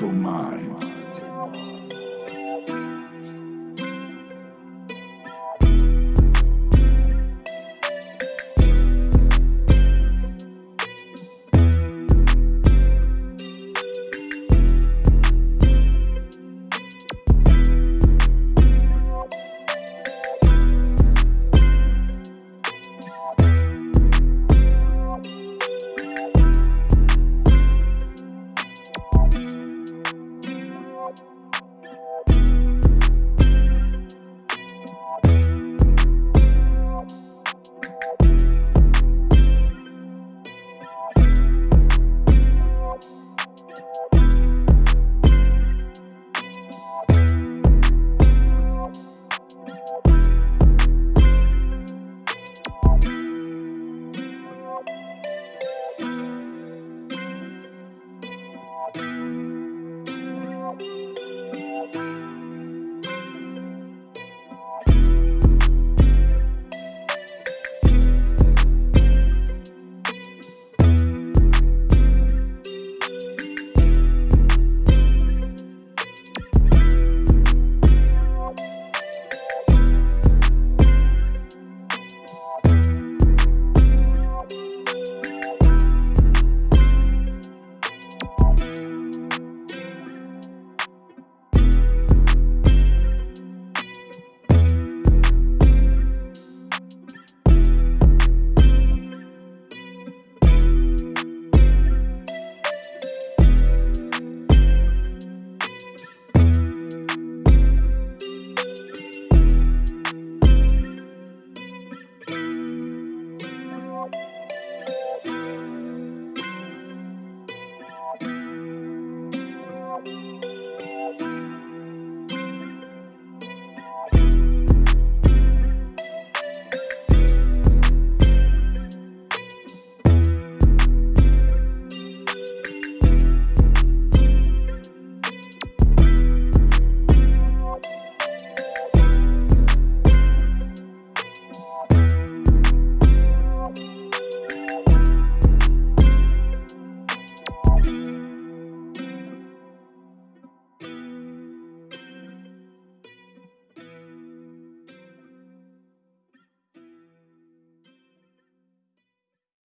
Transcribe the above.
mental mind.